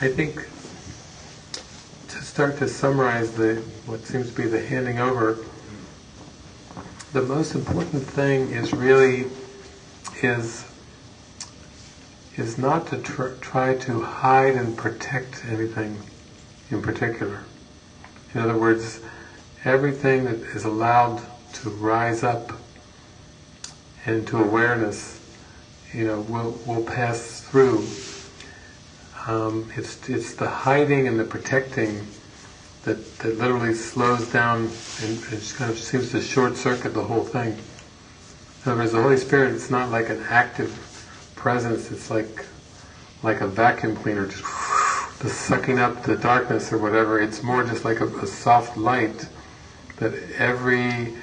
I think to start to summarize the what seems to be the handing over, the most important thing is really is is not to tr- try to hide and protect anything in particular. In other words, everything that is allowed to rise up into awareness, you know, will will pass through. Um, it's it's the hiding and the protecting that, that literally slows down and, and kind of seems to short circuit the whole thing. In other words, the Holy Spirit, it's not like an active presence, it's like like a vacuum cleaner, just, just sucking up the darkness or whatever. It's more just like a, a soft light that every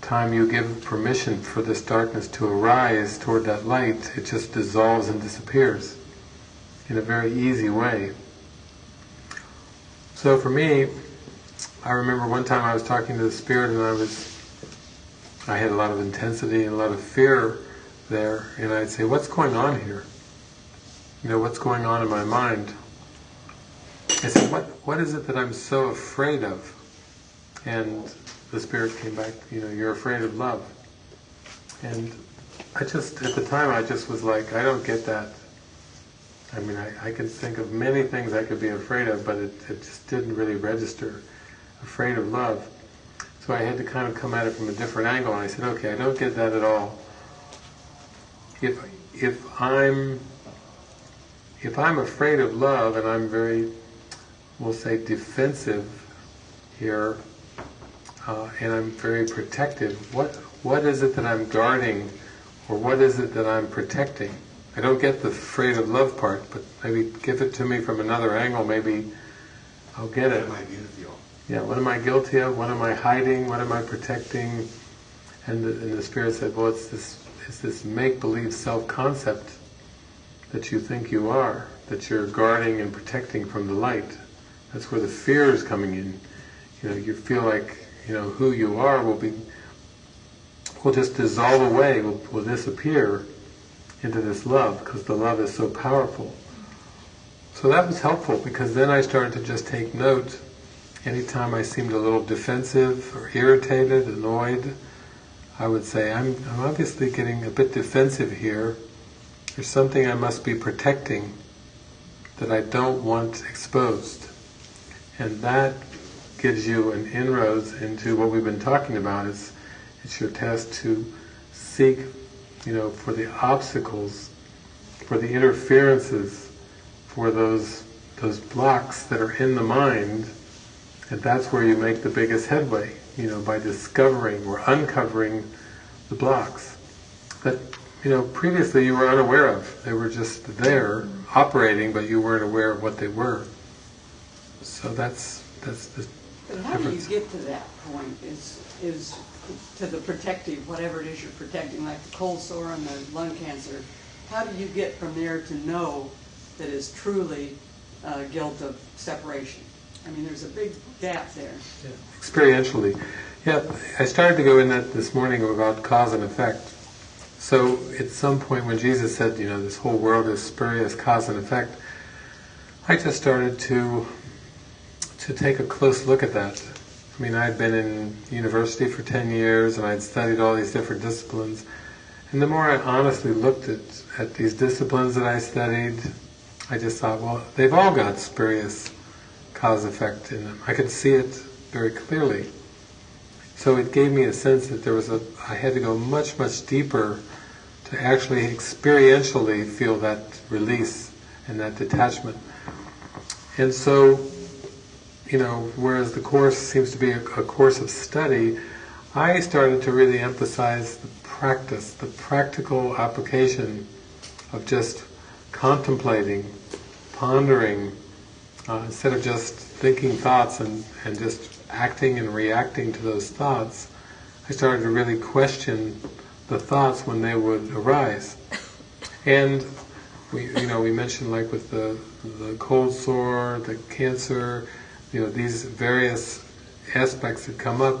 time you give permission for this darkness to arise toward that light, it just dissolves and disappears in a very easy way. So for me, I remember one time I was talking to the Spirit and I was, I had a lot of intensity and a lot of fear there, and I'd say, what's going on here? You know, what's going on in my mind? I said, what, what is it that I'm so afraid of? And the Spirit came back, you know, you're afraid of love. And I just, at the time, I just was like, I don't get that. I mean, I, I could think of many things I could be afraid of, but it, it just didn't really register afraid of love. So I had to kind of come at it from a different angle, and I said, okay, I don't get that at all. If if I'm if I'm afraid of love and I'm very, we'll say, defensive here, uh, and I'm very protective, what what is it that I'm guarding, or what is it that I'm protecting? I don't get the afraid of love part, but maybe give it to me from another angle. Maybe I'll get it. Yeah, what am I guilty of? What am I hiding? What am I protecting? And the, and the Spirit said, well, it's this, it's this make-believe self-concept that you think you are, that you're guarding and protecting from the light. That's where the fear is coming in. You know, you feel like, you know, who you are will be, will just dissolve away, will, will disappear into this love, because the love is so powerful. So that was helpful, because then I started to just take note Anytime I seemed a little defensive or irritated, annoyed, I would say, I'm, I'm obviously getting a bit defensive here. There's something I must be protecting that I don't want exposed. And that gives you an inroads into what we've been talking about. Is it's your test to seek, you know, for the obstacles, for the interferences, for those those blocks that are in the mind and that's where you make the biggest headway, you know, by discovering or uncovering the blocks that, you know, previously you were unaware of. They were just there, operating, but you weren't aware of what they were. So that's that's the But how do you get to that point? Is is to the protective, whatever it is you're protecting, like the cold sore and the lung cancer. How do you get from there to know that is truly uh, guilt of separation? I mean, there's a big gap there. Yeah. Experientially. Yeah, I started to go in that this morning about cause and effect. So at some point when Jesus said, you know, this whole world is spurious cause and effect, I just started to to take a close look at that. I mean, I'd been in university for 10 years and I'd studied all these different disciplines. And the more I honestly looked at, at these disciplines that I studied, I just thought, well, they've all got spurious cause effect in them. I could see it very clearly. So it gave me a sense that there was a, I had to go much, much deeper to actually experientially feel that release and that detachment. And so, you know, whereas the course seems to be a, a course of study, I started to really emphasize the practice, the practical application of just contemplating, pondering, uh, instead of just thinking thoughts and, and just acting and reacting to those thoughts, I started to really question the thoughts when they would arise. And we, you know, we mentioned like with the the cold sore, the cancer, you know, these various aspects that come up.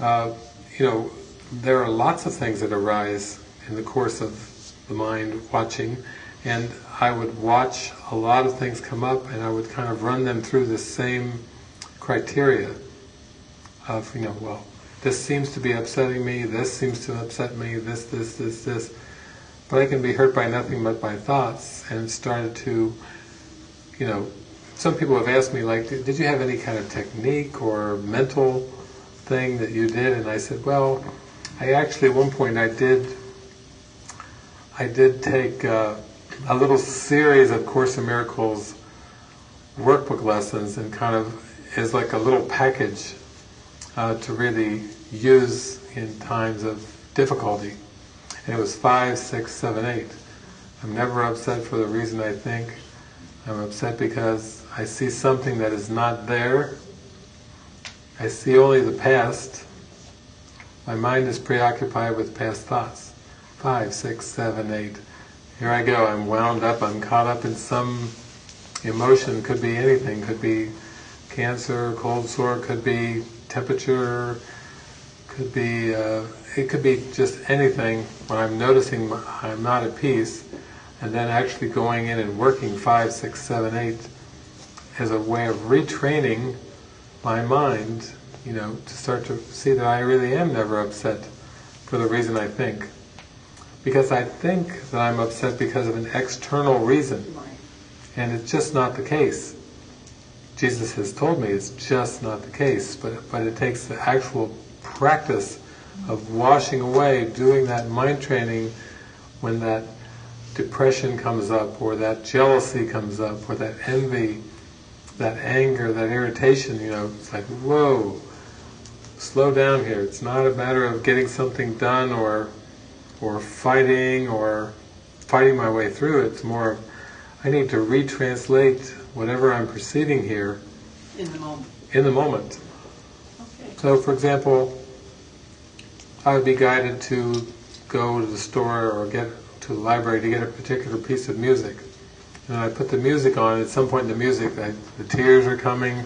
Uh, you know, there are lots of things that arise in the course of the mind watching, and I would watch a lot of things come up and I would kind of run them through the same criteria of, you know, well, this seems to be upsetting me, this seems to upset me, this, this, this, this. But I can be hurt by nothing but my thoughts and started to, you know, some people have asked me like, did you have any kind of technique or mental thing that you did? And I said, well, I actually at one point I did, I did take uh, a little series of Course in Miracles workbook lessons and kind of is like a little package uh, to really use in times of difficulty. And it was five, six, seven, eight. I'm never upset for the reason I think. I'm upset because I see something that is not there. I see only the past. My mind is preoccupied with past thoughts. Five, six, seven, eight. Here I go, I'm wound up, I'm caught up in some emotion, could be anything, could be cancer, cold sore, could be temperature, could be, uh, it could be just anything. When I'm noticing I'm not at peace, and then actually going in and working five, six, seven, eight as a way of retraining my mind, you know, to start to see that I really am never upset for the reason I think. Because I think that I'm upset because of an external reason, and it's just not the case. Jesus has told me it's just not the case, but, but it takes the actual practice of washing away, doing that mind training when that depression comes up, or that jealousy comes up, or that envy, that anger, that irritation, you know, it's like, whoa, slow down here. It's not a matter of getting something done or or fighting or fighting my way through. It's more, I need to retranslate whatever I'm perceiving here in the moment. In the moment. Okay. So, for example, I would be guided to go to the store or get to the library to get a particular piece of music. And I put the music on, at some point in the music, I, the tears are coming,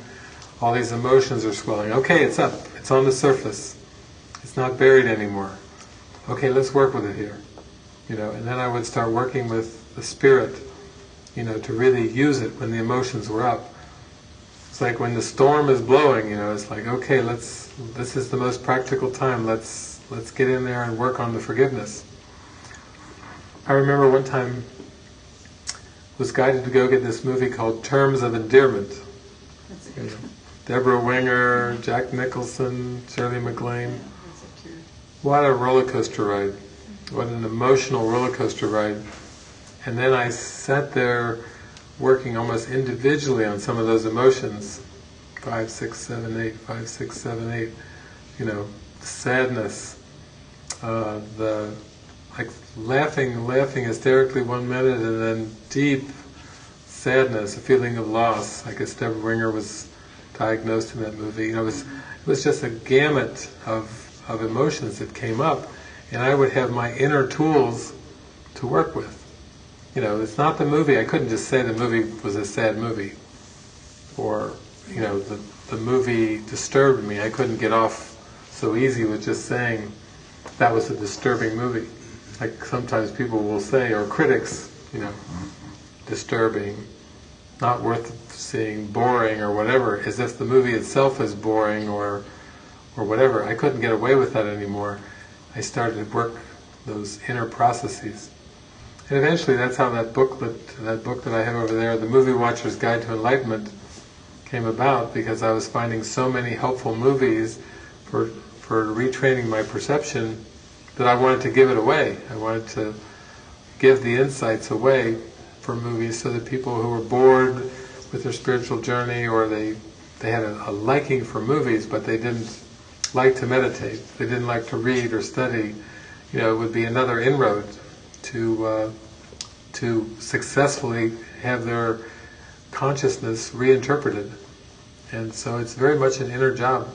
all these emotions are swelling. Okay, it's up, it's on the surface. It's not buried anymore. Okay, let's work with it here. You know, and then I would start working with the spirit, you know, to really use it when the emotions were up. It's like when the storm is blowing, you know, it's like, okay, let's, this is the most practical time, let's, let's get in there and work on the forgiveness. I remember one time was guided to go get this movie called Terms of Endearment. That's a good one. Debra Winger, Jack Nicholson, Shirley MacLaine. Yeah, that's a tear. What a roller coaster ride. What an emotional roller coaster ride. And then I sat there working almost individually on some of those emotions. Five, six, seven, eight, five, six, seven, eight. You know, sadness, uh, the like laughing, laughing hysterically one minute, and then deep sadness, a feeling of loss. I guess Debra Winger was diagnosed in that movie. You know, it was it was just a gamut of of emotions that came up, and I would have my inner tools to work with. You know, it's not the movie. I couldn't just say the movie was a sad movie, or you know, the the movie disturbed me. I couldn't get off so easy with just saying that was a disturbing movie. Like sometimes people will say, or critics, you know, mm-hmm. disturbing, not worth seeing, boring, or whatever, as if the movie itself is boring or or whatever. I couldn't get away with that anymore. I started to work those inner processes. And eventually that's how that booklet, that book that I have over there, The Movie Watcher's Guide to Enlightenment, came about because I was finding so many helpful movies for, for retraining my perception that I wanted to give it away. I wanted to give the insights away for movies so that people who were bored with their spiritual journey or they, they had a, a liking for movies but they didn't like to meditate, they didn't like to read or study, you know, it would be another inroad to uh, to successfully have their consciousness reinterpreted. And so it's very much an inner job.